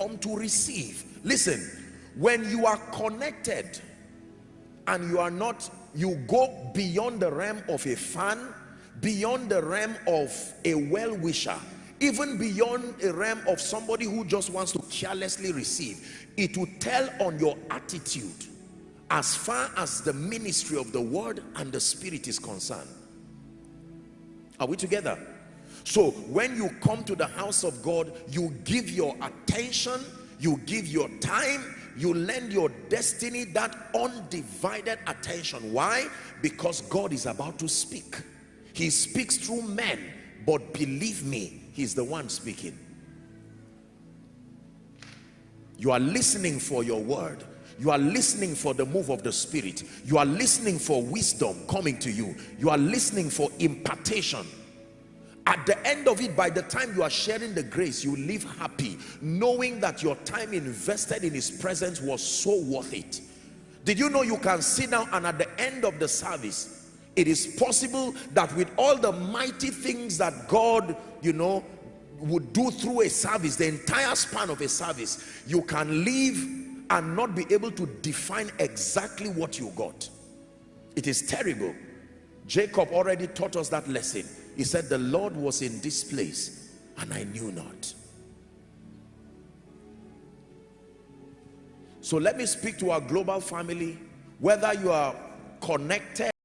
come to receive. Listen when you are connected and you are not you go beyond the realm of a fan beyond the realm of a well-wisher even beyond a realm of somebody who just wants to carelessly receive it will tell on your attitude as far as the ministry of the word and the spirit is concerned. Are we together so when you come to the house of god you give your attention you give your time you lend your destiny that undivided attention. Why? Because god is about to speak. He speaks through men but believe me he's the one speaking. You are listening for your word. You are listening for the move of the spirit. You are listening for wisdom coming to you. You are listening for impartation at the end of it by the time you are sharing the grace you live happy knowing that your time invested in his presence was so worth it. Did you know you can sit down and at the end of the service it is possible that with all the mighty things that God you know would do through a service the entire span of a service you can leave and not be able to define exactly what you got. It is terrible. Jacob already taught us that lesson he said the Lord was in this place and I knew not. So let me speak to our global family whether you are connected